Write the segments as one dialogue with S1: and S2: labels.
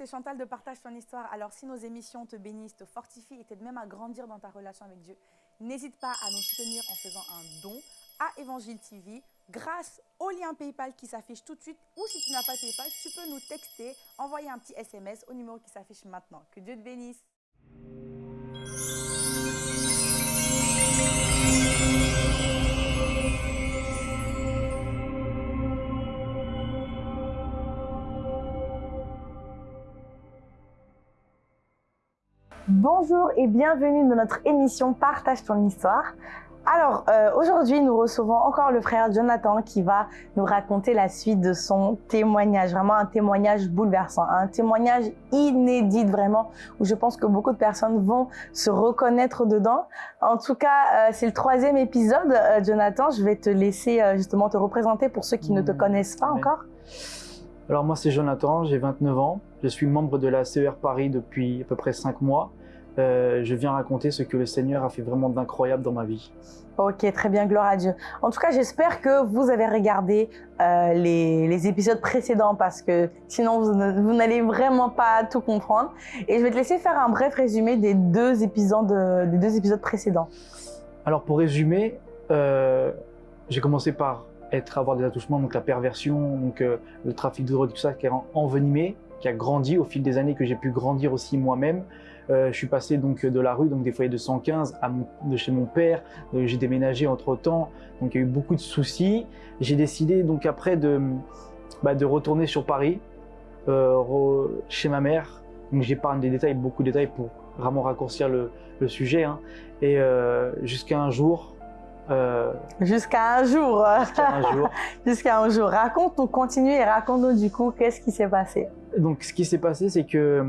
S1: c'est Chantal de Partage ton histoire. Alors, si nos émissions te bénissent, te fortifient et t'aident même à grandir dans ta relation avec Dieu, n'hésite pas à nous soutenir en faisant un don à Évangile TV grâce au lien PayPal qui s'affiche tout de suite. Ou si tu n'as pas PayPal, tu peux nous texter, envoyer un petit SMS au numéro qui s'affiche maintenant. Que Dieu te bénisse. Bonjour et bienvenue dans notre émission Partage ton histoire. Alors euh, aujourd'hui nous recevons encore le frère Jonathan qui va nous raconter la suite de son témoignage, vraiment un témoignage bouleversant, un témoignage inédit vraiment où je pense que beaucoup de personnes vont se reconnaître dedans. En tout cas euh, c'est le troisième épisode euh, Jonathan, je vais te laisser justement te représenter pour ceux qui ne te mmh. connaissent pas encore.
S2: Alors moi c'est Jonathan, j'ai 29 ans, je suis membre de la CER Paris depuis à peu près 5 mois. Euh, je viens raconter ce que le Seigneur a fait vraiment d'incroyable dans ma vie.
S1: Ok, très bien, gloire à Dieu. En tout cas, j'espère que vous avez regardé euh, les, épisodes précédents parce que sinon, vous, n'allez vraiment pas tout comprendre. Et je vais te laisser faire un bref résumé des deux épisodes, des deux épisodes précédents.
S2: Alors, pour résumer, euh, j'ai commencé par être, avoir des attouchements, donc la perversion, donc le trafic de drogue, tout ça, qui est envenimé, qui a grandi au fil des années, que j'ai pu grandir aussi moi-même. Euh, je suis passé donc de la rue, donc des foyers de 115, à de chez mon père. Euh, j'ai déménagé entre temps, donc il y a eu beaucoup de soucis. J'ai décidé donc après de, bah, de retourner sur Paris, euh, chez ma mère. Donc j'épargne des détails, beaucoup de détails pour vraiment raccourcir le, le sujet. Hein. Et jusqu'à un jour,
S1: Jusqu'à un jour.
S2: Jusqu'à un jour.
S1: Jusqu'à un jour. Raconte-nous, continue et raconte-nous du coup qu'est-ce qui s'est passé?
S2: Donc, ce qui s'est passé, c'est que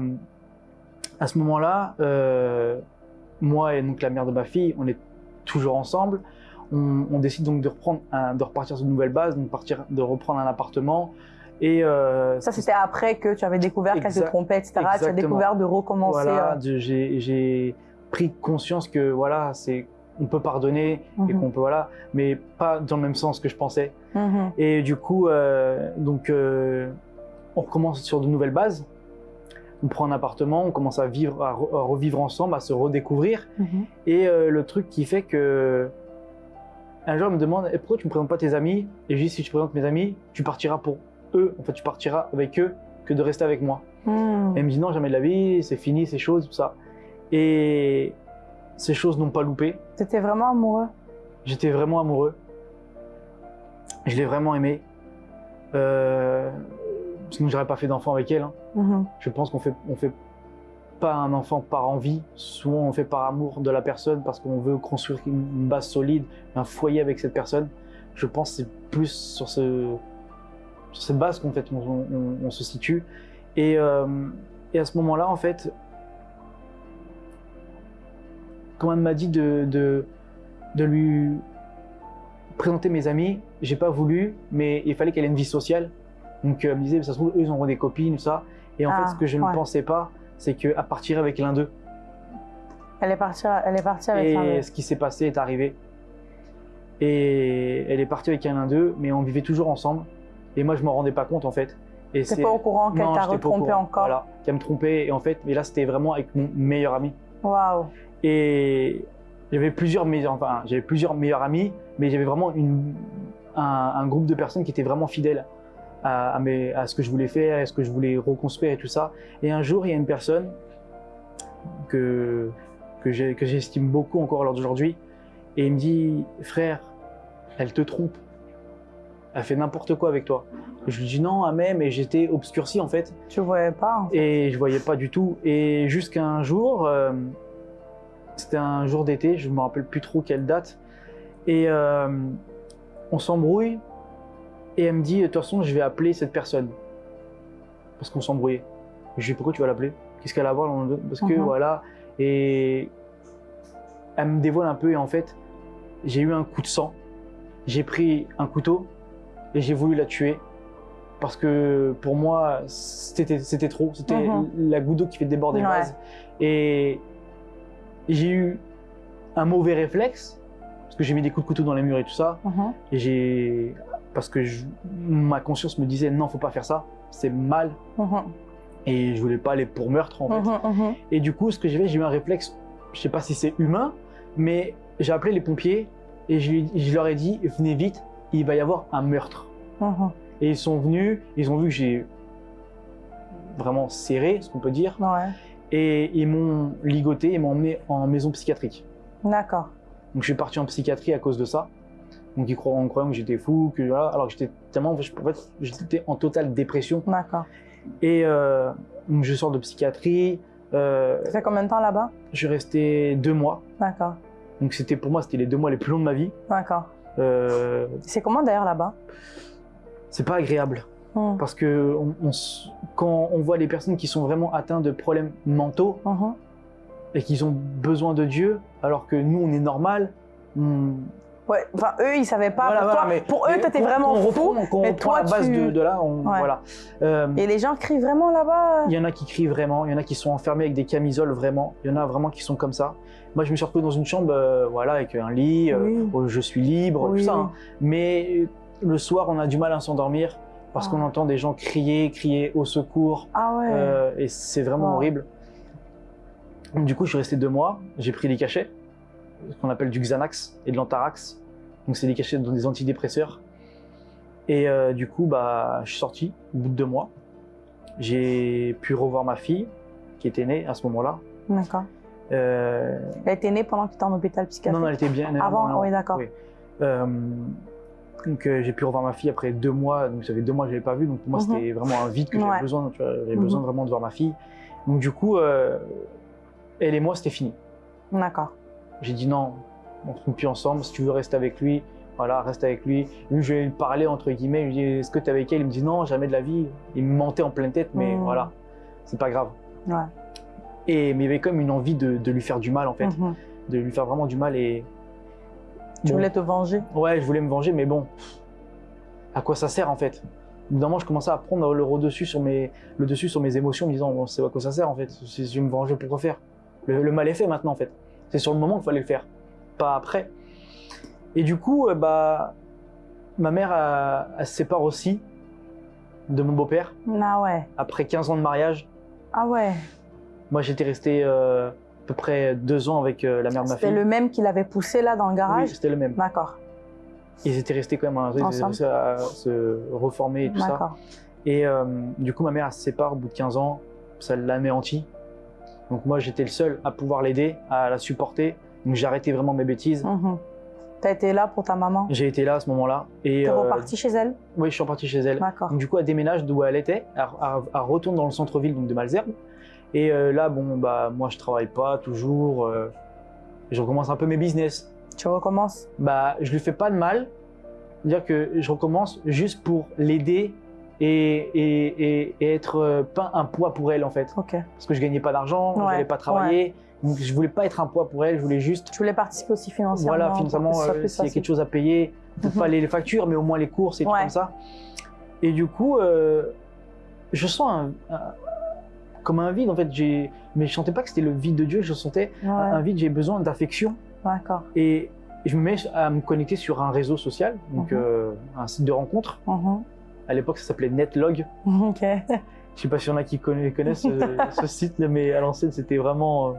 S2: à ce moment-là, euh, moi et donc la mère de ma fille, on est toujours ensemble. On, décide donc de reprendre, de repartir sur une nouvelle base, donc partir, de reprendre un appartement. Et
S1: euh, ça, c'était après que tu avais découvert qu'elle se trompait, etc. Tu as découvert de recommencer.
S2: Voilà, euh. j'ai pris conscience que voilà, c'est on peut pardonner et mhm. qu'on peut voilà, mais pas dans le même sens que je pensais. Mhm. Et du coup, donc on recommence sur de nouvelles bases on prend un appartement, on commence à vivre, à, revivre ensemble, à se redécouvrir. Mhm. Et euh, le truc qui fait que un jour, elle me demande eh, pourquoi tu me présentes pas tes amis? Et je dis si tu présentes mes amis, tu partiras pour eux. En fait, tu partiras avec eux que de rester avec moi. Hmm. elle me dit non, jamais de la vie, c'est fini, ces choses, tout ça. Et ces choses n'ont pas loupé.
S1: étais vraiment amoureux?
S2: J'étais vraiment amoureux. Je l'ai vraiment aimé. Euh, sinon j'aurais pas fait d'enfant avec elle. Hein. Mhm. Je pense qu'on fait, fait pas un enfant par envie, souvent on fait par amour de la personne parce qu'on veut construire une base solide, un foyer avec cette personne. Je pense que c'est plus sur, ce, sur cette base qu'en fait on, se situe. Et, euh, et à ce moment-là, en fait, quand elle m'a dit de, lui présenter mes amis, j'ai pas voulu, mais il fallait qu'elle ait une vie sociale. Donc elle me disait, ça se trouve, eux, ils ont des copines, tout ça. Et en fait, ce que je ne ah, pensais pas, c'est qu'elle partir avec l'un d'eux.
S1: Elle est partie, elle est partie avec l'un d'eux.
S2: Et ce qui s'est passé est arrivé. Et elle est partie avec l'un d'eux, mais on vivait toujours ensemble. Et moi, je m'en rendais pas compte, en fait.
S1: Et c'est pas au courant qu'elle t'a retrompé encore
S2: Voilà, qu'elle me trompait. Et en fait, mais là, c'était vraiment avec mon meilleur ami.
S1: Waouh
S2: Et j'avais plusieurs meilleurs, enfin, j'avais plusieurs meilleurs amis, mais j'avais vraiment une, un, un, groupe de personnes qui étaient vraiment fidèles à, à, ce que je voulais faire, à ce que je voulais reconstruire et tout ça. Et un jour, il y a une personne que, que j'estime beaucoup encore lors d'aujourd'hui, et il me dit, frère, elle te trompe. Elle fait n'importe quoi avec toi. je lui dis non, même, mais j'étais obscurci en fait.
S1: Tu voyais pas
S2: Et je voyais pas du tout. Et jusqu'à un jour, euh, c'était un jour d'été, je me rappelle plus trop quelle date, et euh, on s'embrouille et elle me dit, de toute façon, je vais appeler cette personne. Parce qu'on s'embrouillait. Je lui dis, pourquoi tu vas l'appeler? Qu'est-ce qu'elle a à voir Parce que mhm. voilà. Et elle me dévoile un peu et en fait, j'ai eu un coup de sang. J'ai pris un couteau et j'ai voulu la tuer. Parce que pour moi, c'était trop. C'était mhm. la goutte d'eau qui fait déborder le vase. Et j'ai eu un mauvais réflexe. Parce que j'ai mis des coups de couteau dans les murs et tout ça. Mhm. Et j'ai parce que ma conscience me disait non, faut pas faire ça, c'est mal. Mhm. Et je voulais pas aller pour meurtre en fait.
S1: Mhm, mhm.
S2: Et du coup, ce que j'ai fait, j'ai eu un réflexe, je sais pas si c'est humain, mais j'ai appelé les pompiers et je, leur ai dit venez vite, il va y avoir un meurtre. Et ils sont venus, ils ont vu que j'ai vraiment serré, ce qu'on peut dire,
S1: Ouais.
S2: et ils m'ont ligoté, ils m'ont emmené en maison psychiatrique.
S1: D'accord.
S2: Donc je suis parti en psychiatrie à cause de ça. Donc ils croient en croyant que j'étais fou, que voilà, alors que j'étais tellement, en fait, j'étais en totale dépression.
S1: D'accord.
S2: Et euh, donc je sors de psychiatrie. euh,
S1: Ça fait combien de temps là-bas?
S2: je suis resté deux mois.
S1: D'accord.
S2: Donc c'était pour moi, c'était les deux mois les plus longs de ma vie.
S1: D'accord.
S2: Euh,
S1: C'est comment d'ailleurs là-bas?
S2: c'est pas agréable
S1: Mhm.
S2: parce que on- on s- quand on voit les personnes qui sont vraiment atteintes de problèmes mentaux et qu'ils ont besoin de Dieu, alors que nous on est normal. on-
S1: Ouais, enfin eux ils savaient pas.
S2: Voilà,
S1: pour,
S2: voilà,
S1: toi,
S2: mais-
S1: pour eux t'étais vraiment
S2: on
S1: fou.
S2: reprend,
S1: mais toi,
S2: la base
S1: tu-
S2: de, de là, on,
S1: Ouais.
S2: voilà. Euh,
S1: Et les gens crient vraiment là-bas.
S2: Il y en a qui crient vraiment, il y en a qui sont enfermés avec des camisoles vraiment, il y en a vraiment qui sont comme ça. Moi, je me suis retrouvé dans une chambre, euh, voilà, avec un lit, euh,
S1: Oui.
S2: où je suis libre,
S1: Oui.
S2: tout ça. hein. Mais le soir, on a du mal à s'endormir parce
S1: Ah.
S2: qu'on entend des gens crier, crier au secours,
S1: Ah ouais.
S2: euh, et c'est vraiment
S1: Wow.
S2: horrible. Donc, du coup, je suis resté deux mois, j'ai pris des cachets, ce qu'on appelle du Xanax et de l'Antarax. Donc, c'est des cachets dans des antidépresseurs. Et euh, du coup, bah, je suis sorti au bout de deux mois. J'ai pu revoir ma fille, qui était née à ce moment-là.
S1: D'accord.
S2: Euh,
S1: Elle était née pendant que tu étais en hôpital psychiatrique.
S2: non, non, elle était bien.
S1: Avant,
S2: non, non,
S1: oui, d'accord.
S2: oui. Euh, donc j'ai pu revoir ma fille après deux mois. Donc ça fait deux mois que je l'avais pas vue. Donc pour moi
S1: Mhm.
S2: c'était vraiment un vide que j'avais
S1: Ouais.
S2: besoin. J'avais
S1: Mhm.
S2: besoin vraiment de voir ma fille. Donc du coup, elle et moi c'était fini.
S1: D'accord.
S2: J'ai dit non, on ne plus ensemble. Si tu veux rester avec lui, voilà, reste avec lui. Lui, je vais lui parler entre guillemets. Je lui dis est-ce que tu es avec elle? Il me dit non, jamais de la vie. Il me mentait en pleine tête, mais
S1: Mhm.
S2: voilà, c'est pas grave.
S1: Ouais.
S2: Et mais il y avait comme une envie de, de lui faire du mal en fait,
S1: Mhm.
S2: de lui faire vraiment du mal et
S1: Tu
S2: Bon.
S1: voulais te venger?
S2: Ouais, je voulais me venger, mais bon, à quoi ça sert en fait? Moment, je commençais à prendre le dessus sur mes, le dessus sur mes émotions, en me disant, bon, c'est à quoi ça sert en fait? Si je me venger, pourquoi faire le, le mal est fait maintenant en fait. C'est sur le moment qu'il fallait le faire, pas après. Et du coup, euh, bah, ma mère, elle se sépare aussi de mon beau-père
S1: Ah ouais.
S2: après 15 ans de mariage.
S1: Ah ouais.
S2: Moi, j'étais resté euh, à peu près deux ans avec euh, la mère de ma
S1: C'était
S2: fille.
S1: le même qui l'avait poussé là dans le
S2: Oui,
S1: garage.
S2: c'était le même.
S1: D'accord.
S2: Ils étaient restés quand même, hein,
S1: Ensemble.
S2: à se reformer et tout ça.
S1: D'accord.
S2: Et euh, du coup, ma mère elle se sépare au bout de 15 ans, ça l'anéantit. Donc moi, j'étais le seul à pouvoir l'aider, à la supporter. Donc j'ai arrêté vraiment mes bêtises.
S1: Mhm. T'as été là pour ta maman?
S2: J'ai été là à ce moment-là. Et
S1: T'es
S2: euh,
S1: reparti chez elle?
S2: Oui, je suis reparti chez elle.
S1: D'accord.
S2: Du coup, elle déménage d'où elle était, elle, elle- elle retourne dans le centre-ville de Malzerbe. Et euh, là, bon, bah moi, je travaille pas toujours. euh, je recommence un peu mes business.
S1: Tu recommences?
S2: Bah, je lui fais pas de mal. Dire que je recommence juste pour l'aider et, et, et- et être pas un poids pour elle en fait.
S1: Ok.
S2: parce que je gagnais pas d'argent, je
S1: Ouais,
S2: n'allais pas travailler, donc je voulais pas être un poids pour elle, je voulais juste,
S1: Tu voulais participer aussi financièrement.
S2: voilà, financièrement, euh, s'il y a quelque chose à payer, peut-être
S1: Mhm.
S2: pas les factures, mais au moins les courses et tout comme ça. Et du coup, euh, je sens un, un- comme un vide en fait, mais je sentais pas que c'était le vide de Dieu, je sentais
S1: Ouais.
S2: un vide, j'ai besoin d'affection
S1: D'accord.
S2: et je me mets à me connecter sur un réseau social, donc
S1: Mhm.
S2: euh, un site de rencontre.
S1: Mhm.
S2: À l'époque, ça s'appelait Netlog.
S1: Ok.
S2: Je sais pas s'il y en a qui conna- connaissent ce, ce site, mais à l'ancienne, c'était vraiment euh,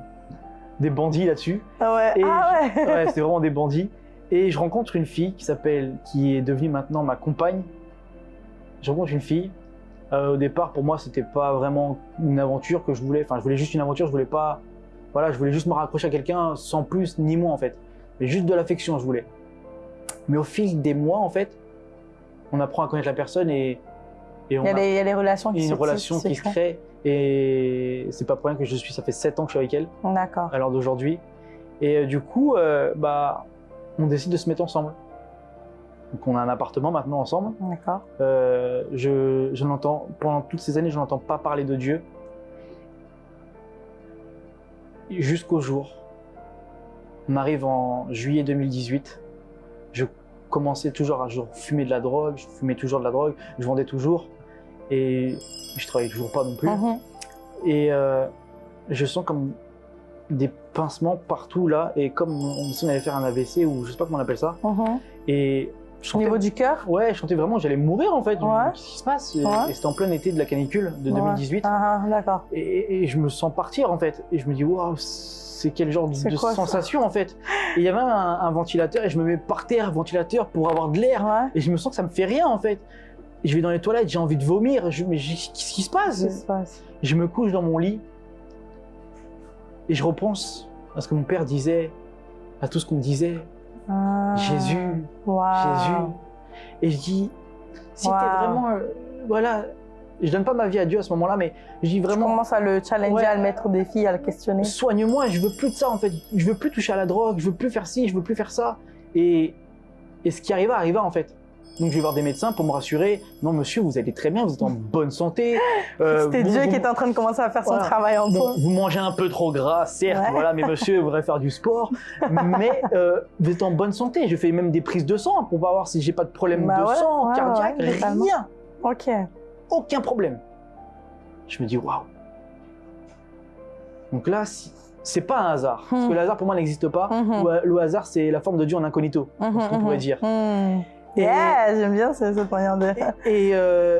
S2: des bandits là-dessus.
S1: Ah ouais.
S2: Et
S1: ah ouais.
S2: Ouais, c'était vraiment des bandits. Et je rencontre une fille qui s'appelle, qui est devenue maintenant ma compagne. Je rencontre une fille. Euh, au départ, pour moi, c'était pas vraiment une aventure que je voulais. Enfin, je voulais juste une aventure. Je voulais pas. Voilà, je voulais juste me raccrocher à quelqu'un sans plus ni moins en fait. Mais juste de l'affection, je voulais. Mais au fil des mois, en fait, on apprend à connaître la personne et, et on
S1: Il y, a
S2: a
S1: des, il y a relations qui
S2: une
S1: se
S2: relation qui se crée. Et c'est pas pour rien que je suis. Ça fait 7 ans que je suis avec elle
S1: D'accord.
S2: à l'heure d'aujourd'hui. Et euh, du coup, euh, bah, on décide de se mettre ensemble. Donc on a un appartement maintenant ensemble.
S1: D'accord.
S2: Euh, je, je n'entends pendant toutes ces années, je n'entends pas parler de Dieu. Jusqu'au jour, on arrive en juillet 2018. Je commençais toujours à je fumais de la drogue, je fumais toujours de la drogue, je vendais toujours et je travaillais toujours pas non plus.
S1: Mhm.
S2: Et euh, je sens comme des pincements partout là, et comme on, si on allait faire un AVC ou je sais pas comment on appelle ça.
S1: Mhm.
S2: Et je
S1: Au niveau du cœur
S2: Ouais, je sentais vraiment j'allais mourir en fait.
S1: Ouais.
S2: Qu'est-ce qui se passe?
S1: Ouais.
S2: Et c'était en plein été de la canicule de
S1: Ouais.
S2: 2018.
S1: Ah, ah, D'accord.
S2: Et, et je me sens partir en fait. Et je me dis, waouh, c'est quel genre de,
S1: quoi,
S2: sensation en fait? Et il y avait un, un ventilateur et je me mets par terre, ventilateur, pour avoir de l'air. Et je me sens que ça me fait rien en fait. Je vais dans les toilettes, j'ai envie de vomir. Je, mais qu'est-ce qui se passe?
S1: Se
S2: Je me couche dans mon lit et je repense à ce que mon père disait, à tout ce qu'on me disait.
S1: Ah.
S2: Jésus. Jésus. Et je dis, si t'es
S1: Waouh.
S2: vraiment. euh, voilà, je donne pas ma vie à Dieu à ce moment-là, mais je dis vraiment,
S1: commence à le challenger,
S2: Ouais.
S1: à le mettre au défi, à le questionner.
S2: soigne-moi, je veux plus de ça en fait. Je veux plus toucher à la drogue, je veux plus faire ci, je veux plus faire ça. Et, et ce qui arriva, arriva en fait. Donc je vais voir des médecins pour me rassurer. Non, monsieur, vous allez très bien, vous êtes en bonne santé. Euh,
S1: C'était
S2: vous-
S1: Dieu
S2: vous-
S1: qui était en train de commencer à faire son travail en toi.
S2: vous mangez un peu trop gras, certes,
S1: Ouais.
S2: voilà, mais monsieur voudrait faire du sport. mais euh, vous êtes en bonne santé. Je fais même des prises de sang pour voir si j'ai pas de problème
S1: Bah
S2: de
S1: ouais,
S2: sang,
S1: ouais,
S2: cardiaque, rien.
S1: Ok.
S2: Aucun problème. Je me dis, waouh. Donc là, si- c'est pas un hasard. Parce
S1: Hmm.
S2: que le hasard, pour moi, n'existe pas.
S1: Mhm.
S2: Le- Le hasard, c'est la forme de Dieu en incognito, ce qu'on pourrait dire. Et-
S1: Yeah, j'aime bien ce- manière de.
S2: Et euh,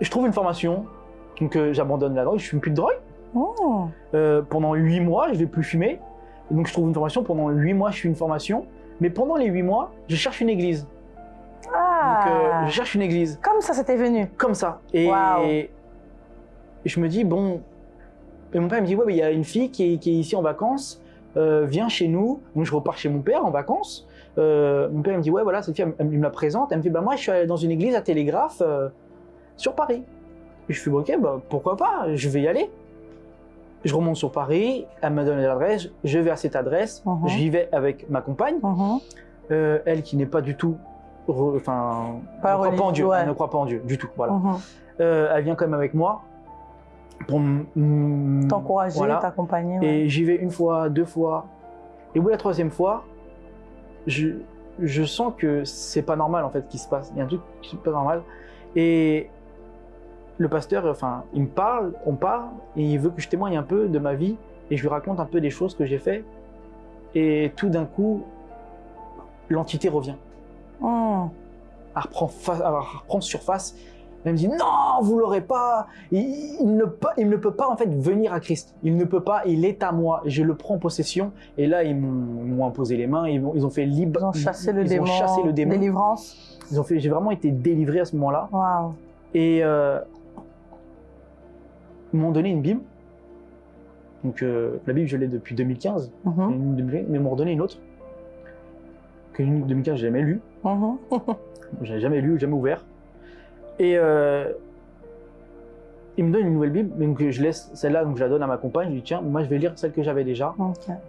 S2: je trouve une formation. Donc euh, j'abandonne la drogue, je fume plus de drogue.
S1: Oh.
S2: Euh, pendant huit mois, je vais plus fumer. Donc je trouve une formation. Pendant huit mois, je suis une formation. Mais pendant les huit mois, je cherche une église.
S1: Ah.
S2: Donc je cherche une église.
S1: Comme ça, c'était venu.
S2: Comme ça. Et je me dis, bon. Et mon père me dit, ouais, mais il y a une fille qui est, qui est ici en vacances. viens chez nous. Donc je repars chez mon père en vacances. Euh, mon père me dit, ouais, voilà, cette fille, elle, elle me la présente. Elle me fait, bah moi, je suis allé dans une église à Télégraphe euh, sur Paris. Et je fais, ok, bah, pourquoi pas, je vais y aller. Je remonte sur Paris, elle me donne l'adresse, je vais à cette adresse,
S1: Mhm.
S2: j'y vais avec ma compagne,
S1: Mhm.
S2: euh, elle qui n'est pas du tout, enfin,
S1: Pas
S2: ne croit pas en Dieu,
S1: ouais.
S2: elle ne croit pas en Dieu du tout, voilà. Euh, elle vient quand même avec moi pour
S1: T'encourager,
S2: voilà.
S1: t'accompagner. ouais.
S2: Et j'y vais une fois, deux fois. Et au bout de la troisième fois, je, je sens que c'est pas normal en fait qui se passe. Il y a un truc qui est pas normal. Et le pasteur, enfin, il me parle, on parle, et il veut que je témoigne un peu de ma vie. Et je lui raconte un peu des choses que j'ai fait. Et tout d'un coup, l'entité revient. Elle reprend, fa- elle reprend surface. Elle me dit non, vous l'aurez pas. Il, il ne peut, il ne peut pas en fait venir à Christ. Il ne peut pas. Il est à moi. Je le prends en possession. Et là, ils m'ont imposé les mains. Ils, ont fait libre.
S1: Ils ont chassé le
S2: ils
S1: démon.
S2: ont chassé le démon.
S1: Délivrance.
S2: Ils ont fait. J'ai vraiment été délivré à ce moment-là.
S1: Waouh.
S2: Et euh, ils m'ont donné une Bible. Donc euh, la Bible, je l'ai depuis 2015.
S1: Mhm.
S2: Une Bible, mais ils m'ont redonné une autre. Que une 2015, j'ai jamais lu.
S1: Mhm.
S2: J'avais jamais lu, jamais ouvert. Et euh, il me donne une nouvelle Bible, donc je laisse celle-là, donc je la donne à ma compagne. Je lui dis tiens, moi je vais lire celle que j'avais déjà.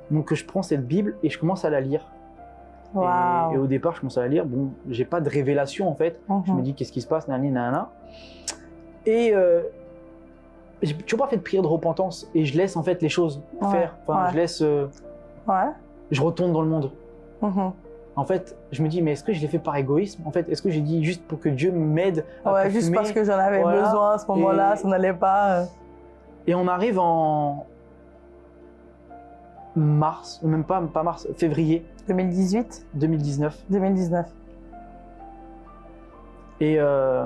S2: Donc je prends cette Bible et je commence à la lire. Et, au départ, je commence à la lire. Bon, j'ai pas de révélation en fait. Je me
S1: Mhm.
S2: dis qu'est-ce qui se passe, nanana. Et euh, j'ai toujours pas fait de prière de repentance et je laisse en fait les choses
S1: Ouais,
S2: faire. Enfin,
S1: ouais.
S2: je laisse, euh,
S1: Ouais.
S2: je retourne dans le monde.
S1: Mhm.
S2: En fait, je me dis mais est-ce que je l'ai fait par égoïsme? En fait, est-ce que j'ai dit juste pour que Dieu m'aide
S1: Ouais, juste
S2: fumer
S1: parce que j'en avais
S2: Voilà.
S1: besoin à ce moment-là,
S2: Et-
S1: ça n'allait pas.
S2: Et on arrive en mars, même pas, pas mars, février
S1: 2018,
S2: 2019.
S1: 2019.
S2: Et, euh,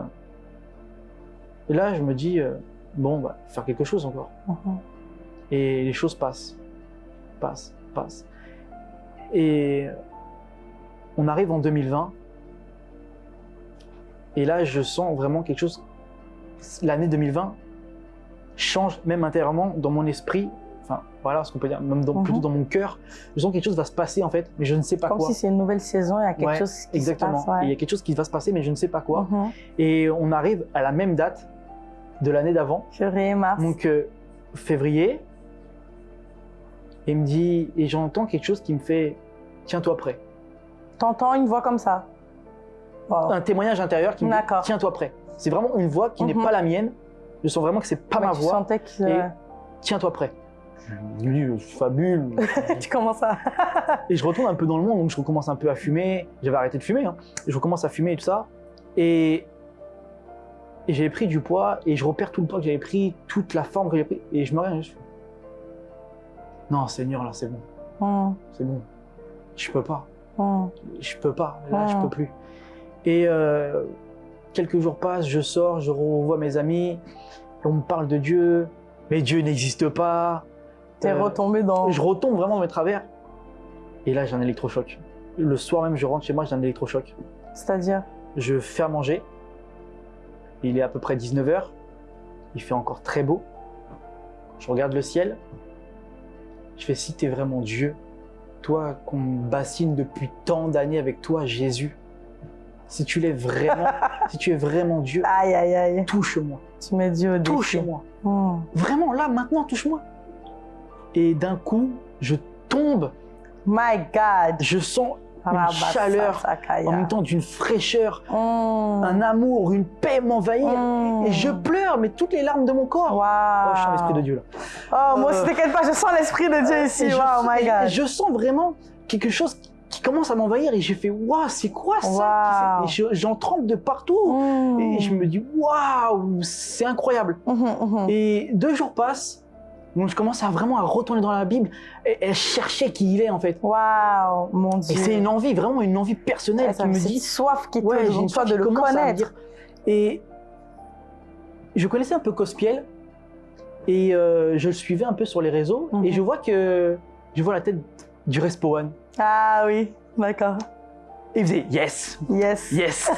S2: et là, je me dis, euh, bon, bah, faire quelque chose encore.
S1: Mhm.
S2: Et les choses passent, passent, passent. Et on arrive en 2020. Et là, je sens vraiment quelque chose. L'année 2020 change même intérieurement dans mon esprit. Enfin, voilà ce qu'on peut dire, même dans,
S1: Mhm.
S2: plutôt dans mon cœur. Je sens que quelque chose va se passer en fait, mais je ne sais pas
S1: Comme
S2: quoi.
S1: si c'est une nouvelle saison, il y a quelque
S2: Ouais,
S1: chose qui
S2: Exactement.
S1: se passe.
S2: Et il y
S1: ouais.
S2: a quelque chose qui va se passer, mais je ne sais pas quoi.
S1: Mhm.
S2: Et on arrive à la même date de l'année d'avant,
S1: Purée, mars.
S2: donc euh, février. Et il me dit, et j'entends quelque chose qui me fait, tiens-toi prêt.
S1: T'entends une voix comme ça. Wow.
S2: Un témoignage intérieur qui me dit, tiens-toi prêt. C'est vraiment une voix qui n'est
S1: Mhm.
S2: pas la mienne. Je sens vraiment que c'est pas
S1: Ouais,
S2: ma voix.
S1: sentais que
S2: Et- Tiens-toi prêt. Je me dis, euh, fabule.
S1: tu commences à.
S2: Et je retourne un peu dans le monde, donc je recommence un peu à fumer. J'avais arrêté de fumer, hein. Et je recommence à fumer et tout ça. Et, et j'avais pris du poids, et je repère tout le poids que j'avais pris, toute la forme que j'ai pris. Et je me regarde, je fais, non, Seigneur, là, c'est bon,
S1: Mhm.
S2: c'est bon. Je peux pas.
S1: Mm.
S2: Je peux pas, là, je
S1: Mm.
S2: peux plus. Et euh, quelques jours passent, je sors, je revois mes amis, on me parle de Dieu, mais Dieu n'existe pas.
S1: T'es
S2: Euh,
S1: retombé dans.
S2: Je retombe vraiment dans mes travers. Et là, j'ai un électrochoc. Le soir même, je rentre chez moi, j'ai un électrochoc.
S1: C'est-à-dire?
S2: Je fais à manger. Il est à peu près 19h. Il fait encore très beau. Je regarde le ciel. Je fais si t'es vraiment Dieu, toi qu'on bassine depuis tant d'années avec toi, Jésus. Si tu l'es vraiment, si tu es vraiment Dieu,
S1: Aïe, aïe, aïe.
S2: touche-moi,
S1: Tu mets Dieu au
S2: touche-moi.
S1: Mm.
S2: Vraiment, là, maintenant, touche-moi. Et d'un coup, je tombe,
S1: My God.
S2: je sens une chaleur, en même temps d'une fraîcheur,
S1: Mm.
S2: un amour, une paix m'envahir.
S1: Mm.
S2: Et je pleure, mais toutes les larmes de mon corps.
S1: Waouh.
S2: Oh, je sens l'esprit de Dieu là.
S1: Oh, moi
S2: Euh,
S1: aussi, t'inquiète pas, je sens l'esprit de Dieu ici.
S2: Et je,
S1: Wow, my
S2: et
S1: God.
S2: je sens vraiment quelque chose qui commence à m'envahir et j'ai fait waouh, c'est quoi ça? Je- J'en tremble de partout.
S1: Mm.
S2: Et je me dis waouh, c'est incroyable. Et deux jours passent, donc je commence à vraiment à retourner dans la Bible et, et chercher qui il est en fait.
S1: Waouh, mon
S2: Et
S1: Dieu.
S2: c'est une envie, vraiment une envie personnelle
S1: Ouais,
S2: qui
S1: ça
S2: me dit
S1: soif qui te
S2: Ouais, une soif
S1: de le connaître.
S2: dire. Et je connaissais un peu Cospiel et euh, je le suivais un peu sur les réseaux
S1: Mhm.
S2: et je vois que je vois la tête du Respo One.
S1: Ah oui, d'accord.
S2: Et il faisait yes,
S1: Yes.
S2: yes.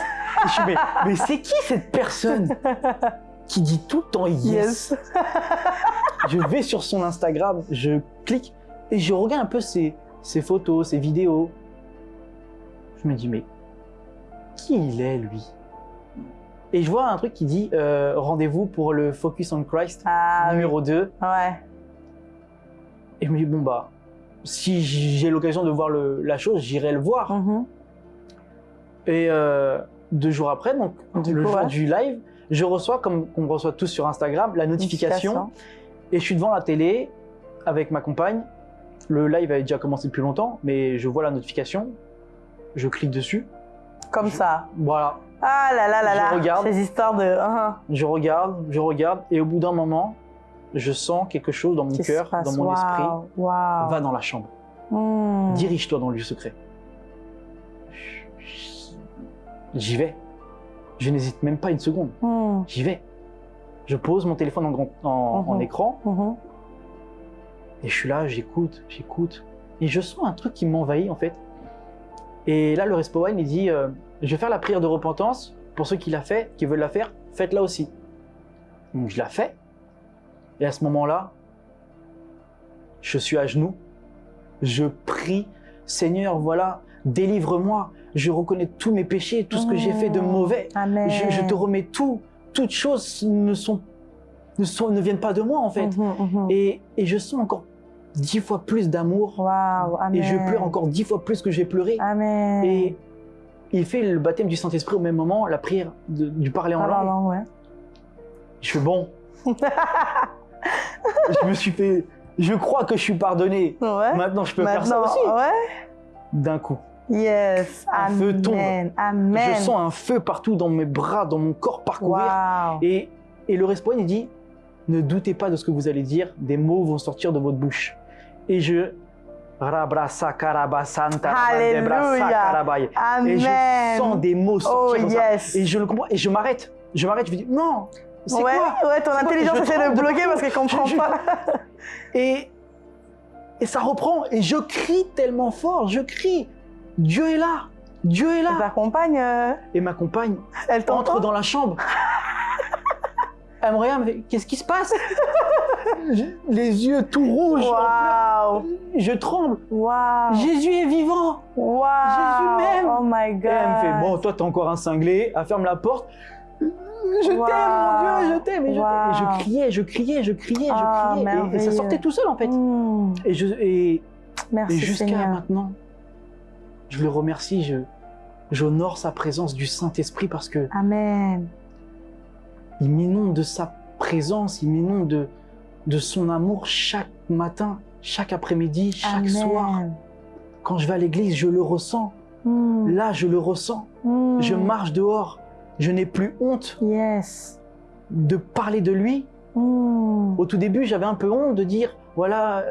S2: Et je suis mais, mais c'est qui cette personne qui dit tout le temps yes,
S1: Yes.
S2: Je vais sur son Instagram, je clique et je regarde un peu ses, ses photos, ses vidéos. Je me dis mais qui il est lui? Et je vois un truc qui dit euh, rendez-vous pour le Focus on Christ
S1: Ah oui.
S2: numéro 2.
S1: Ouais.
S2: Et je me dis bon bah si j'ai l'occasion de voir le- la chose, j'irai le voir.
S1: Mhm.
S2: Et euh, deux jours après, donc
S1: Du
S2: le
S1: coup,
S2: jour
S1: ouais.
S2: du live, je reçois, comme on reçoit tous sur Instagram, la notification. Et je suis devant la télé avec ma compagne. Le live avait déjà commencé depuis longtemps, mais je vois la notification. Je clique dessus.
S1: Comme ça.
S2: Voilà.
S1: Ah là là là
S2: Je
S1: là.
S2: regarde.
S1: Ces histoires de. hein,
S2: Je regarde, je regarde. Et au bout d'un moment, je sens quelque chose dans mon cœur, dans mon esprit. Va dans la chambre.
S1: Hmm.
S2: Dirige-toi dans le lieu secret. J'y vais. Je n'hésite même pas une seconde.
S1: Hmm.
S2: J'y vais. Je pose mon téléphone en, grand- en- en
S1: Mhm.
S2: écran
S1: Mhm.
S2: et je suis là, j'écoute, j'écoute. Et je sens un truc qui m'envahit en fait. Et là, le Respo Wine, il dit euh, Je vais faire la prière de repentance. Pour ceux qui, l'a fait, qui veulent la faire, faites-la aussi. Donc je la fais. Et à ce moment-là, je suis à genoux. Je prie Seigneur, voilà, délivre-moi. Je reconnais tous mes péchés, tout ce que j'ai fait de
S1: Hmm.
S2: mauvais. Je te remets tout. Toutes choses ne, sont, ne, sont, ne viennent pas de moi en fait.
S1: Mhm, mhm.
S2: Et, et je sens encore dix fois plus d'amour. Et je pleure encore dix fois plus que j'ai pleuré.
S1: Amen.
S2: Et il fait le baptême du Saint-Esprit au même moment, la prière de- du parler en
S1: Ah,
S2: langue.
S1: non, non, ouais.
S2: Je suis bon. je me suis fait. Je crois que je suis pardonné.
S1: Ouais.
S2: Maintenant, je peux faire ça aussi.
S1: Ouais.
S2: D'un coup.
S1: Yes.
S2: Un
S1: Amen.
S2: feu tombe.
S1: Amen.
S2: Je sens un feu partout dans mes bras, dans mon corps parcourir. Et, et le respawn, il dit Ne doutez pas de ce que vous allez dire, des mots vont sortir de votre bouche. Et je. Karabaye.
S1: Amen.
S2: Et je sens des mots
S1: Oh
S2: sortir ça.
S1: yes.
S2: Et je le comprends. Et je m'arrête. Je m'arrête. Je me dis Non C'est
S1: ouais,
S2: quoi?
S1: ouais, ton intelligence essaie de bloquer parce qu'elle comprend
S2: Je- je-
S1: pas.
S2: et, et ça reprend. Et je crie tellement fort. Je crie Dieu est là Dieu est
S1: Ta
S2: là
S1: compagne, euh,
S2: Et ma compagne
S1: elle
S2: entre dans la chambre. Elle me regarde, elle me fait, qu'est-ce qui se passe? Les yeux tout rouges, pleurs. je tremble.
S1: Waouh.
S2: Jésus est vivant.
S1: Waouh.
S2: Jésus m'aime.
S1: Oh my God.
S2: Et elle me fait, bon, toi t'es encore un cinglé, elle ferme la porte. Je
S1: Wow.
S2: t'aime, mon Dieu, je t'aime. Et, je
S1: Wow.
S2: Et je criais, je criais, je criais,
S1: Ah,
S2: je criais. Et- et, ça sortait tout seul en fait.
S1: Hmm.
S2: Et, je, et, et
S1: Merci
S2: jusqu'à maintenant, je le remercie, je, j'honore sa présence du Saint-Esprit parce que
S1: Amen.
S2: il m'inonde de sa présence, il m'inonde de, de son amour chaque matin, chaque après-midi, chaque
S1: Amen.
S2: soir. Quand je vais à l'église, je le ressens.
S1: Hmm.
S2: Là, je le ressens.
S1: Hmm.
S2: Je marche dehors. Je n'ai plus honte
S1: Yes.
S2: de parler de lui.
S1: Hmm.
S2: Au tout début, j'avais un peu honte de dire, voilà,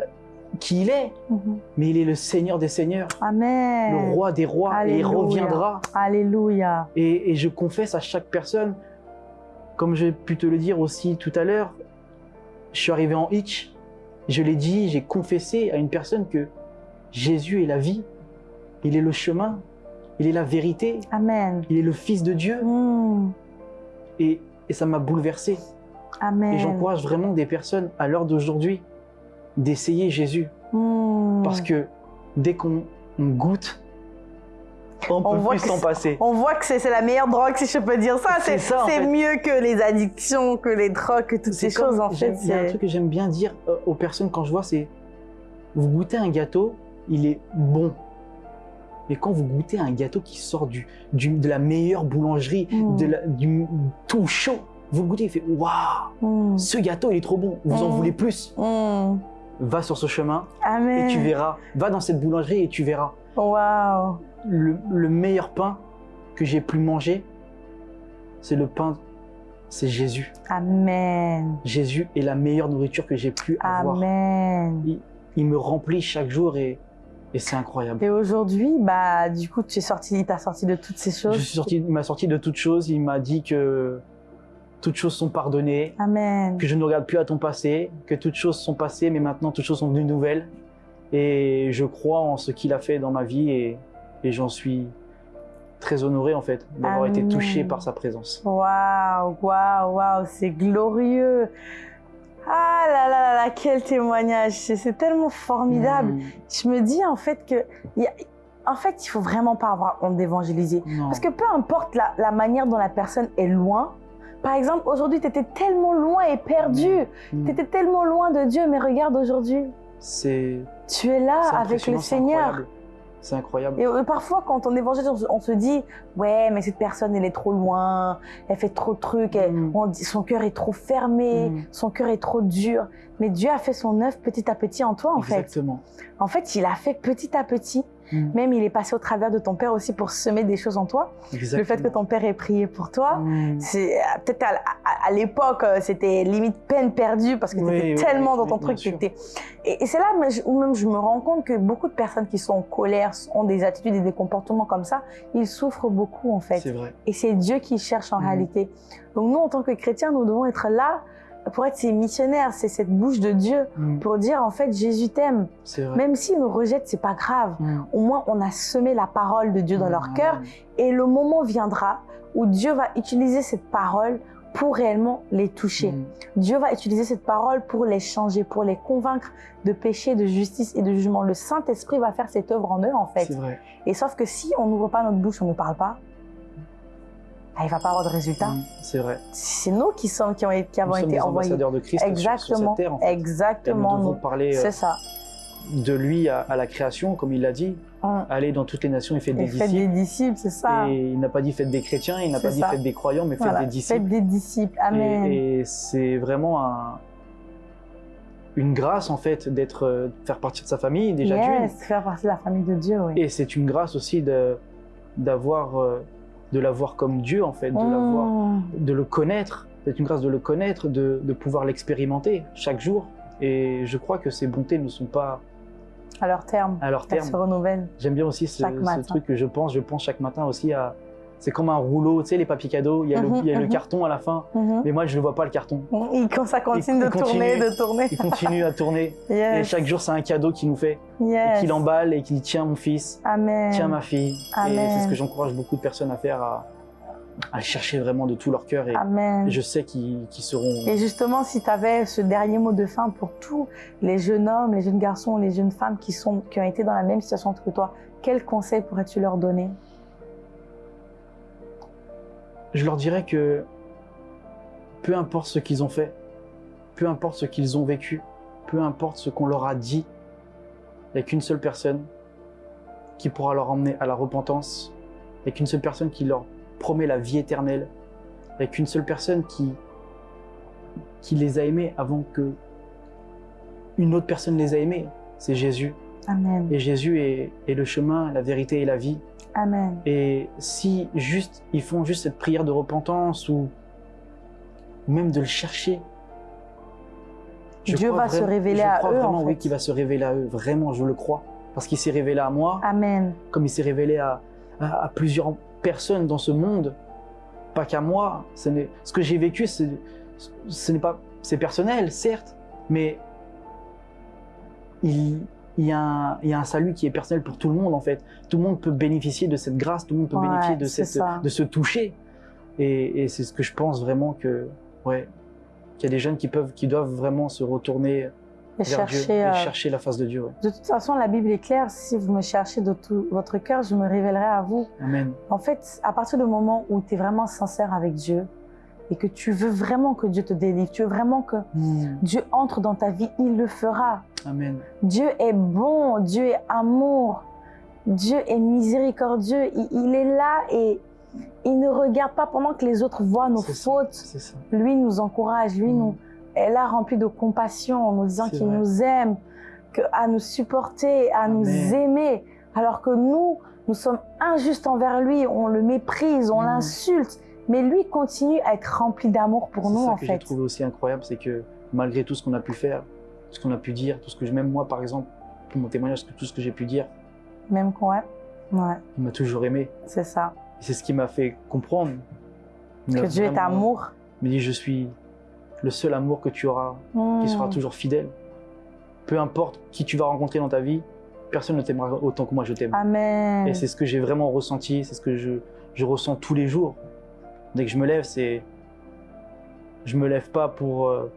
S2: qui il est,
S1: Mhm.
S2: mais il est le Seigneur des Seigneurs,
S1: Amen.
S2: le Roi des Rois, et il reviendra.
S1: Alléluia.
S2: Et, et je confesse à chaque personne, comme j'ai pu te le dire aussi tout à l'heure, je suis arrivé en hitch, je l'ai dit, j'ai confessé à une personne que Jésus est la vie, il est le chemin, il est la vérité,
S1: Amen.
S2: il est le Fils de Dieu.
S1: Mm.
S2: Et, et ça m'a bouleversé.
S1: Amen.
S2: Et j'encourage vraiment des personnes à l'heure d'aujourd'hui d'essayer Jésus.
S1: Mm.
S2: Parce que dès qu'on on goûte, on
S1: On
S2: peut
S1: voit
S2: plus s'en passer.
S1: On voit que c'est la meilleure drogue, si je peux dire ça.
S2: C'est en fait.
S1: mieux que les addictions, que les drogues, que toutes ces
S2: comme-
S1: choses, en fait.
S2: Il y a un truc que j'aime bien dire euh, aux personnes quand je vois, c'est vous goûtez un gâteau, il est bon. Mais quand vous goûtez un gâteau qui sort du, du- de la meilleure boulangerie,
S1: Mm.
S2: de la- du tout chaud, vous le goûtez, il fait waouh,
S1: Mm.
S2: ce gâteau il est trop bon, vous en voulez plus. Va sur ce chemin
S1: Amen.
S2: et tu verras. Va dans cette boulangerie et tu verras.
S1: Waouh.
S2: Le, le meilleur pain que j'ai pu manger, c'est le pain, c'est Jésus.
S1: Amen.
S2: Jésus est la meilleure nourriture que j'ai pu avoir.
S1: Amen.
S2: Il me remplit chaque jour et, et c'est incroyable.
S1: Et aujourd'hui, bah, du coup, tu es sorti, t'as sorti de toutes ces choses.
S2: Je suis sorti, il m'a sorti de toutes choses. Il m'a dit que toutes choses sont pardonnées,
S1: Amen.
S2: que je ne regarde plus à ton passé, que toutes choses sont passées, mais maintenant toutes choses sont devenues nouvelles. Et je crois en ce qu'il a fait dans ma vie et, et j'en suis très honoré en fait d'avoir été touché par sa présence.
S1: Waouh, waouh, waouh, c'est glorieux. Ah là là là là, quel témoignage. C'est tellement formidable.
S2: Mm.
S1: Je me dis en fait que, y a- en fait, il faut vraiment pas avoir honte d'évangéliser. Parce que peu importe la, la manière dont la personne est loin, par exemple, aujourd'hui, tu étais tellement loin et perdu.
S2: Mm.
S1: Tu étais tellement loin de Dieu, mais regarde aujourd'hui,
S2: C'est
S1: tu es là avec le Seigneur.
S2: C'est incroyable.
S1: Et parfois, quand on évangélise, on se, dit Ouais, mais cette personne, elle est trop loin, elle fait trop de trucs, elle-
S2: Mm.
S1: on dit, son cœur est trop fermé,
S2: Mm.
S1: son cœur est trop dur. Mais Dieu a fait son œuvre petit à petit en toi, en fait.
S2: Exactement.
S1: En fait, il a fait petit à petit.
S2: Mm.
S1: Même il est passé au travers de ton père aussi pour semer des choses en toi.
S2: Exactement.
S1: Le fait que ton père ait prié pour toi,
S2: Mm.
S1: c'est euh, peut-être à, à- à l'époque euh, c'était limite peine perdue parce que
S2: Oui,
S1: tu étais
S2: oui,
S1: tellement
S2: oui,
S1: dans ton truc. Et, et c'est là où même je me rends compte que beaucoup de personnes qui sont en colère, ont des attitudes et des comportements comme ça, ils souffrent beaucoup en fait.
S2: C'est vrai.
S1: Et c'est Dieu qui cherche en
S2: Mhm.
S1: réalité. Donc nous, en tant que chrétiens, nous devons être là pour être ces missionnaires, c'est cette bouche de Dieu
S2: Mm.
S1: pour dire en fait Jésus t'aime. Même s'ils nous rejettent, c'est pas grave.
S2: Mm.
S1: Au moins, on a semé la parole de Dieu dans leur
S2: Mm.
S1: cœur et le moment viendra où Dieu va utiliser cette parole pour réellement les toucher. Dieu va utiliser cette parole pour les changer, pour les convaincre de péché, de justice et de jugement. Le Saint-Esprit va faire cette œuvre en eux, en fait.
S2: Vrai.
S1: Et sauf que si on n'ouvre pas notre bouche, on ne parle pas, ah, il va pas avoir de résultat.
S2: Mm. C'est vrai.
S1: C'est nous qui, sommes, qui, ont, qui avons été
S2: des
S1: envoyés.
S2: ambassadeurs de Christ sur- sur,
S1: Exactement,
S2: cette terre. En fait. Et
S1: exactement.
S2: nous devons parler euh,
S1: ça.
S2: de lui à, à la création, comme il l'a dit.
S1: Hum.
S2: Aller dans toutes les nations et faire des
S1: Et faites
S2: disciples.
S1: des disciples, c'est ça.
S2: Et il n'a pas dit faites des chrétiens, il n'a pas dit faites des croyants, mais faites
S1: Voilà.
S2: des disciples.
S1: Faites des disciples. Amen.
S2: Et, et c'est vraiment un- une grâce en fait d'être, euh, de faire partie de sa famille déjà d'une.
S1: yes, faire partie de la famille de Dieu, oui.
S2: Et c'est une grâce aussi de d'avoir euh, de l'avoir comme Dieu en fait, de l'avoir,
S1: Mmh.
S2: de le connaître. C'est une grâce de le connaître, de, de pouvoir l'expérimenter chaque jour. Et je crois que ces bontés ne sont pas
S1: À leur terme,
S2: à leur
S1: elles
S2: terme.
S1: se renouvellent.
S2: J'aime bien aussi ce, ce truc que je pense. Je pense chaque matin aussi à. C'est comme un rouleau, tu sais, les papiers cadeaux. Il y a, le,
S1: Mhm,
S2: il y a le
S1: mhm.
S2: carton à la fin,
S1: Mhm.
S2: mais moi je ne vois pas le carton.
S1: Et quand ça continue
S2: Il-
S1: de
S2: il
S1: tourner,
S2: continue.
S1: de tourner.
S2: Il continue à tourner. Et chaque jour, c'est un cadeau qu'il nous fait.
S1: yes.
S2: Et qu'il emballe et qu'il dit Tiens, mon fils,
S1: Amen.
S2: tiens, ma fille. Et
S1: Amen.
S2: c'est ce que j'encourage beaucoup de personnes à faire, à, chercher vraiment de tout leur cœur. Et,
S1: Amen.
S2: et je sais qu'ils qu'ils seront.
S1: Et justement, si tu avais ce dernier mot de fin pour tous les jeunes hommes, les jeunes garçons, les jeunes femmes qui, sont, qui ont été dans la même situation que toi, quel conseil pourrais-tu leur donner?
S2: Je leur dirais que peu importe ce qu'ils ont fait, peu importe ce qu'ils ont vécu, peu importe ce qu'on leur a dit, il n'y a qu'une seule personne qui pourra leur emmener à la repentance, il n'y a qu'une seule personne qui leur promet la vie éternelle, il n'y a qu'une seule personne qui, les a aimés avant que une autre personne les a aimés, c'est Jésus.
S1: Amen.
S2: Et Jésus est, est le chemin, la vérité et la vie.
S1: Amen.
S2: Et si juste ils font juste cette prière de repentance ou même de le chercher, Je
S1: Dieu va se révéler
S2: je
S1: à
S2: crois
S1: eux,
S2: vraiment,
S1: en
S2: oui,
S1: fait.
S2: qu'il va se révéler à eux. Vraiment, je le crois. Parce qu'il s'est révélé à moi,
S1: Amen.
S2: comme il s'est révélé à, à- à plusieurs personnes dans ce monde. Pas qu'à moi. Ce, ce que j'ai vécu, ce n'est pas, c'est personnel, certes, mais il, il y a un, il y a un salut qui est personnel pour tout le monde en fait. Tout le monde peut bénéficier de cette grâce, tout le monde peut
S1: Ouais,
S2: bénéficier de, cette, ce toucher. Et, et c'est ce que je pense vraiment que, ouais, qu'il y a des jeunes qui peuvent, qui doivent vraiment se retourner
S1: Et
S2: vers
S1: chercher,
S2: Dieu et
S1: euh,
S2: chercher la face de Dieu. ouais.
S1: De toute façon, la Bible est claire. Si vous me cherchez de tout votre cœur, je me révélerai à vous.
S2: Amen.
S1: En fait, à partir du moment où tu es vraiment sincère avec Dieu et que tu veux vraiment que Dieu te délivre, tu veux vraiment que Dieu entre dans ta vie, il le fera.
S2: Amen.
S1: Dieu est bon, Dieu est amour, Dieu est miséricordieux. Il, il est là et il ne regarde pas pendant que les autres voient nos
S2: ça.
S1: fautes.
S2: Ça.
S1: Lui nous encourage, lui
S2: Mm.
S1: nous est là rempli de compassion en nous disant qu'il nous aime, que, à nous supporter, à nous aimer. Alors que nous, nous sommes injustes envers lui, on le méprise, on
S2: Mm.
S1: l'insulte. Mais lui continue à être rempli d'amour pour
S2: C'est
S1: nous
S2: ça
S1: en
S2: que j'ai
S1: fait.
S2: trouvé aussi incroyable, c'est que malgré tout ce qu'on a pu faire, tout ce qu'on a pu dire, tout ce que même moi par exemple, pour mon témoignage, tout ce que j'ai pu dire,
S1: Même quand ouais,
S2: il m'a toujours aimé.
S1: c'est ça.
S2: C'est ce qui m'a fait comprendre.
S1: Que Dieu est amour.
S2: Il me dit, je suis le seul amour que tu auras, qui sera toujours fidèle. Peu importe qui tu vas rencontrer dans ta vie, personne ne t'aimera autant que moi je t'aime.
S1: Amen.
S2: Et c'est ce que j'ai vraiment ressenti, c'est ce que je, je ressens tous les jours. Dès que je me lève, c'est. Je me lève pas pour, euh,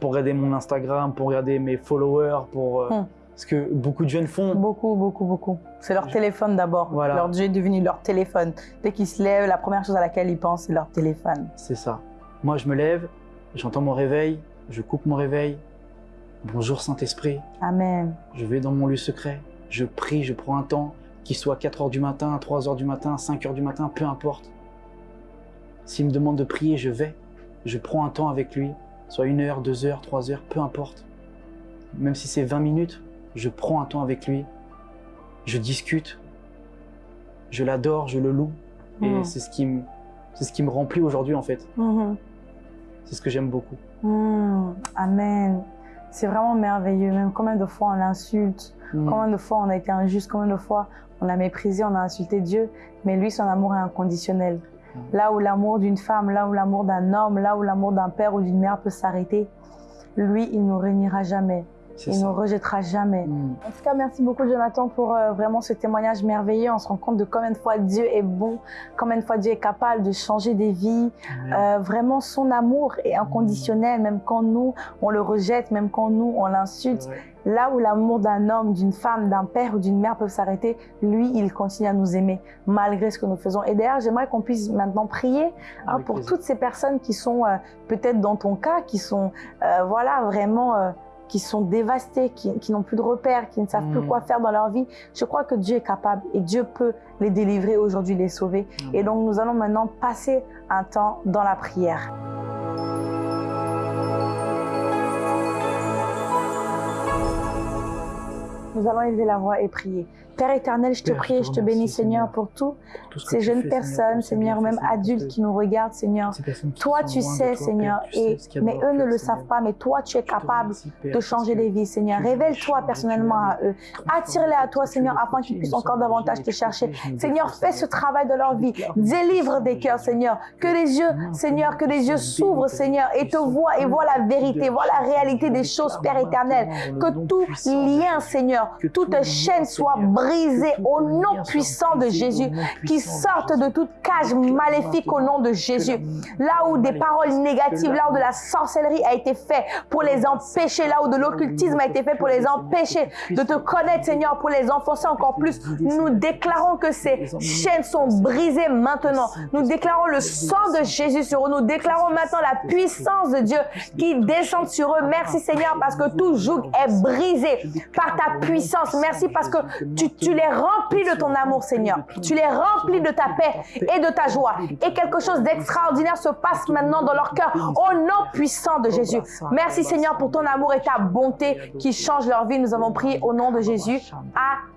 S2: pour regarder mon Instagram, pour regarder mes followers, pour. euh,
S1: Hmm.
S2: Ce que beaucoup de jeunes font.
S1: Beaucoup, beaucoup, beaucoup. C'est leur
S2: Je-
S1: téléphone d'abord.
S2: Voilà.
S1: Leur Dieu est devenu leur téléphone. Dès qu'ils se lèvent, la première chose à laquelle ils pensent, c'est leur téléphone.
S2: C'est ça. Moi, je me lève, j'entends mon réveil, je coupe mon réveil. Bonjour Saint-Esprit,
S1: Amen.
S2: je vais dans mon lieu secret, je prie, je prends un temps, qu'il soit 4 heures du matin, 3 heures du matin, 5 heures du matin, peu importe. S'il me demande de prier, je vais. Je prends un temps avec lui, soit une heure, deux heures, trois heures, peu importe. Même si c'est 20 minutes, je prends un temps avec lui, je discute, je l'adore, je le loue. Et
S1: Mm.
S2: c'est ce qui me, c'est ce qui me remplit aujourd'hui en fait.
S1: Mhm.
S2: C'est ce que j'aime beaucoup.
S1: Mm. Amen. C'est vraiment merveilleux. Même combien de fois on l'insulte, combien de fois on a été injuste, combien de fois on a méprisé, on a insulté Dieu. Mais lui, son amour est inconditionnel. Là où l'amour d'une femme, là où l'amour d'un homme, là où l'amour d'un père ou d'une mère peut s'arrêter, lui, il ne régnera jamais. Il ne
S2: ça.
S1: nous rejettera jamais.
S2: Mm.
S1: En tout cas, merci beaucoup Jonathan pour euh, vraiment ce témoignage merveilleux. On se rend compte de combien de fois Dieu est bon, combien de fois Dieu est capable de changer des vies. Euh, vraiment, son amour est inconditionnel, même quand nous, on le rejette, même quand nous, on l'insulte. Là où l'amour d'un homme, d'une femme, d'un père ou d'une mère peuvent s'arrêter, lui, il continue à nous aimer malgré ce que nous faisons. Et d'ailleurs, j'aimerais qu'on puisse maintenant prier hein, pour
S2: plaisir.
S1: toutes ces personnes qui sont euh, peut-être dans ton cas, qui sont euh, voilà vraiment euh, qui sont dévastées, qui, qui n'ont plus de repères, qui ne savent plus
S2: Mm.
S1: quoi faire dans leur vie. Je crois que Dieu est capable et Dieu peut les délivrer aujourd'hui, les sauver. Et donc nous allons maintenant passer un temps dans la prière. Nous allons élever la voix et prier. Père éternel, je te
S2: Père,
S1: prie et
S2: je te
S1: bénis, Seigneur, pour tout
S2: Tout ce que
S1: ces jeunes
S2: fais,
S1: personnes, Seigneur, même adultes qui nous regardent, Seigneur. Toi, tu
S2: de
S1: sais,
S2: toi,
S1: Seigneur,
S2: Père, tu sais
S1: et, mais eux ne le savent pas, mais toi, tu es capable
S2: remercie, Père,
S1: de changer des vies, Seigneur. Révèle-toi personnellement à eux.
S2: les
S1: Attire-les à toi, Seigneur, afin qu'ils puissent encore davantage te chercher. Seigneur, fais ce travail dans leur vie. Délivre des cœurs, Seigneur. Que les yeux, Seigneur, que les yeux s'ouvrent, Seigneur, et te voient et voient la
S2: de
S1: vérité, voient la réalité des choses, Père éternel. Que tout
S2: de
S1: lien. Seigneur, toute chaîne soit brisée
S2: tout
S1: au nom puissant de Jésus, qui sortent de toute cage maléfique au nom de Jésus. Là où des paroles négatives, là où de la sorcellerie a été fait pour les empêcher, là où de l'occultisme a été fait pour les empêcher de te connaître, Seigneur, pour les enfoncer encore plus. Nous déclarons que ces chaînes sont brisées maintenant. Nous déclarons le sang de Jésus sur eux. Nous déclarons maintenant la puissance de Dieu qui descend sur eux. Merci Seigneur parce que tout joug est brisé par ta puissance. Merci parce que tu Tu les remplis de ton amour, Seigneur. Tu les remplis de ta paix et de ta joie. Et quelque chose d'extraordinaire se passe maintenant dans leur cœur au nom puissant de Jésus. Merci, Seigneur, pour ton amour et ta bonté qui changent leur vie. Nous avons prié au nom de Jésus.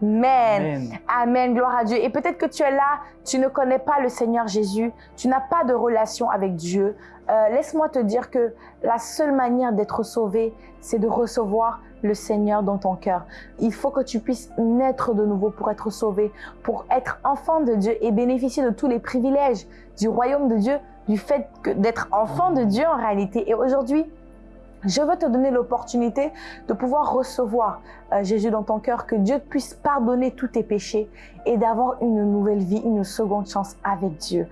S1: Amen. Amen. Gloire à Dieu. Et peut-être que tu es là, tu ne connais pas le Seigneur Jésus. Tu n'as pas de relation avec Dieu. Euh, laisse-moi te dire que la seule manière d'être sauvé, c'est de recevoir le Seigneur dans ton cœur. Il faut que tu puisses naître de nouveau pour être sauvé, pour être enfant de Dieu et bénéficier de tous les privilèges du royaume de Dieu, du fait d'être enfant de Dieu en réalité. Et aujourd'hui, je veux te donner l'opportunité de pouvoir recevoir euh, Jésus dans ton cœur, que Dieu puisse pardonner tous tes péchés et d'avoir une nouvelle vie, une seconde chance avec Dieu.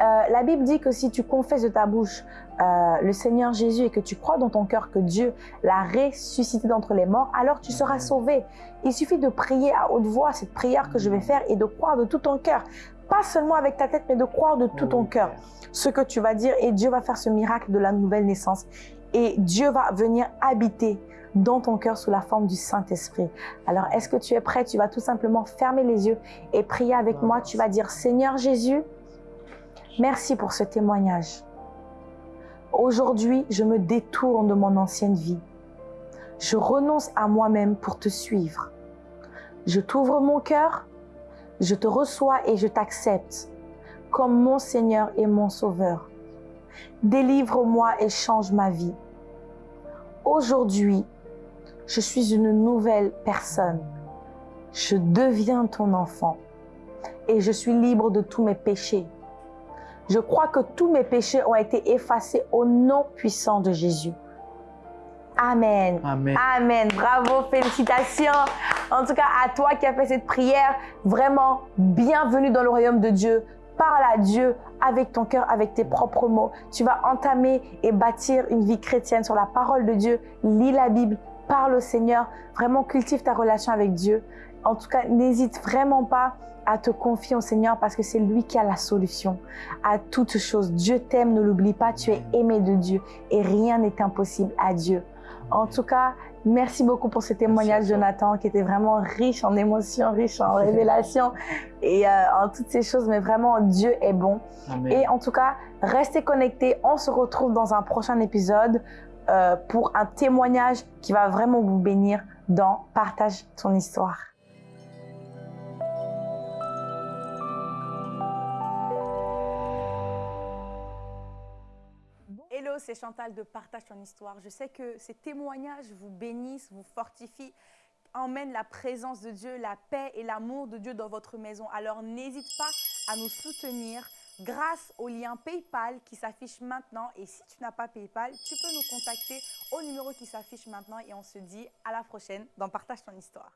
S1: Euh, la Bible dit que si tu confesses de ta bouche euh, le Seigneur Jésus et que tu crois dans ton cœur que Dieu l'a ressuscité d'entre les morts, alors tu seras sauvé. Il suffit de prier à haute voix cette prière que je vais faire et de croire de tout ton cœur. Pas seulement avec ta tête, mais de croire de tout ton cœur ce que tu vas dire et Dieu va faire ce miracle de la nouvelle naissance et Dieu va venir habiter dans ton cœur sous la forme du Saint-Esprit. Alors, est-ce que tu es prêt? Tu vas tout simplement fermer les yeux et prier avec moi. Tu vas dire, Seigneur Jésus, merci pour ce témoignage. Aujourd'hui, je me détourne de mon ancienne vie. Je renonce à moi-même pour te suivre. Je t'ouvre mon cœur, je te reçois et je t'accepte comme mon Seigneur et mon Sauveur. Délivre-moi et change ma vie. Aujourd'hui, je suis une nouvelle personne. Je deviens ton enfant et je suis libre de tous mes péchés. Je crois que tous mes péchés ont été effacés au nom puissant de Jésus. Amen.
S2: Amen.
S1: Amen. Bravo, félicitations. En tout cas, à toi qui as fait cette prière, vraiment, bienvenue dans le royaume de Dieu. Parle à Dieu avec ton cœur, avec tes propres mots. Tu vas entamer et bâtir une vie chrétienne sur la parole de Dieu. Lis la Bible, parle au Seigneur. Vraiment, cultive ta relation avec Dieu. En tout cas, n'hésite vraiment pas à te confier au Seigneur parce que c'est lui qui a la solution à toutes choses. Dieu t'aime, ne l'oublie pas, tu es aimé de Dieu et rien n'est impossible à Dieu. En tout cas, merci beaucoup pour ce témoignage, Jonathan, qui était vraiment riche en émotions, riche en révélations et euh, en toutes ces choses. Mais vraiment, Dieu est bon. Et en tout cas, restez connectés. On se retrouve dans un prochain épisode euh, pour un témoignage qui va vraiment vous bénir dans Partage ton histoire. C'est Chantal de Partage ton histoire. Je sais que ces témoignages vous bénissent, vous fortifient, emmènent la présence de Dieu, la paix et l'amour de Dieu dans votre maison. Alors n'hésite pas à nous soutenir grâce au lien PayPal qui s'affiche maintenant. Et si tu n'as pas PayPal, tu peux nous contacter au numéro qui s'affiche maintenant et on se dit à la prochaine dans Partage ton histoire.